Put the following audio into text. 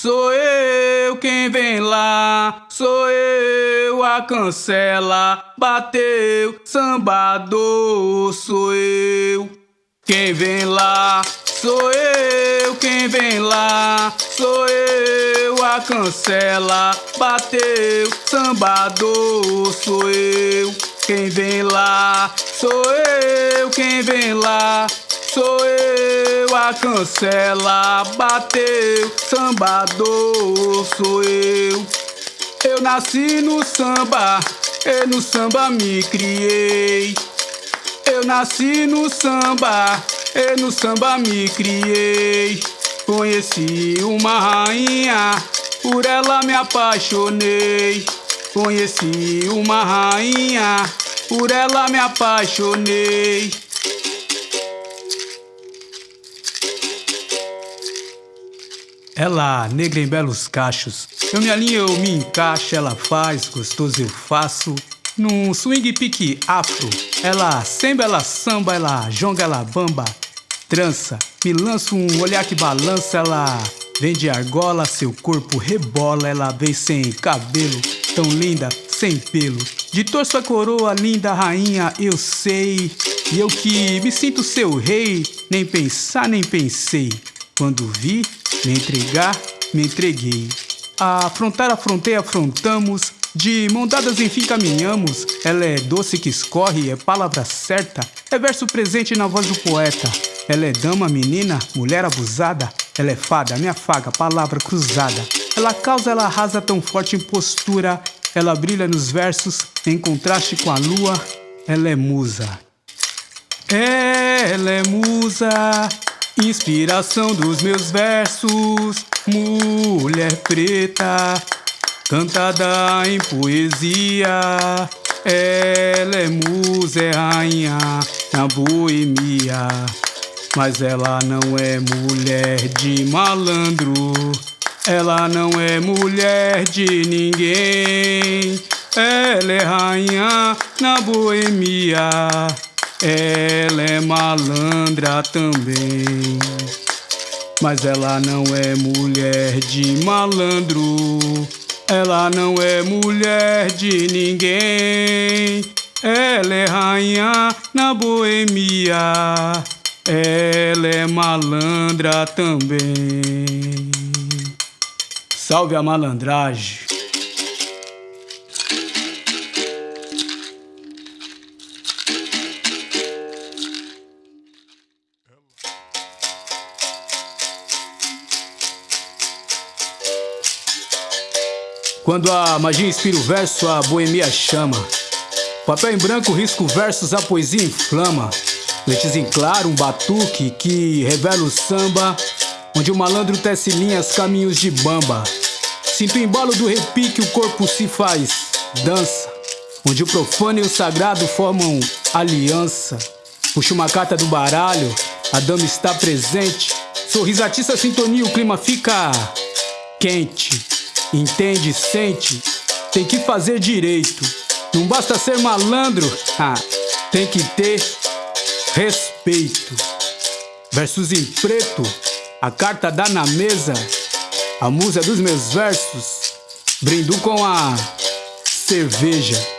sou eu quem vem lá, sou eu a cancela, bateu, sambador, sou eu. Quem vem lá, sou eu quem vem lá, sou eu a cancela, bateu, sambador, sou eu. Quem vem lá, sou eu quem vem lá, sou eu a cancela, bateu, sambador, sou eu. Eu nasci no samba, e no samba me criei. Eu nasci no samba, e no samba me criei. Conheci uma rainha, por ela me apaixonei. Conheci uma rainha, por ela me apaixonei. Ela, negra em belos cachos, eu me alinho, eu me encaixo, ela faz, gostoso eu faço. Num swing pique afro, ela samba, ela samba, ela jonga, ela bamba, trança. Me lança um olhar que balança, ela vem de argola, seu corpo rebola, ela vem sem cabelo, tão linda, sem pelo. De torso a coroa, linda rainha, eu sei. E eu que me sinto seu rei, nem pensar, nem pensei. Quando vi, me entregar, me entreguei. A afrontar, afrontei, afrontamos. De mão dadas, enfim, caminhamos. Ela é doce que escorre, é palavra certa. É verso presente na voz do poeta. Ela é dama, menina, mulher abusada. Ela é fada, minha faga, palavra cruzada. Ela causa, ela arrasa tão forte em postura. Ela brilha nos versos, em contraste com a lua. Ela é musa. Ela é musa. Inspiração dos meus versos, mulher preta, cantada em poesia. Ela é musa, é rainha na boemia. Mas ela não é mulher de malandro, ela não é mulher de ninguém. Ela é rainha na boemia. Ela é malandra também, mas ela não é mulher de malandro. Ela não é mulher de ninguém. Ela é rainha na boemia. Ela é malandra também. Salve a malandragem. Quando a magia inspira o verso, a boemia chama. Papel em branco, risco versos, a poesia inflama. Lentes em claro, um batuque que revela o samba. Onde o malandro tece linhas, caminhos de bamba. Sinto o embalo do repique, o corpo se faz dança. Onde o profano e o sagrado formam aliança. Puxa uma carta do baralho, a dama está presente. Sorriso atiça a sintonia, o clima fica quente. Entende, sente, tem que fazer direito. Não basta ser malandro, ah, tem que ter respeito. Versos em preto, a carta dá na mesa. A musa dos meus versos, brindo com a cerveja.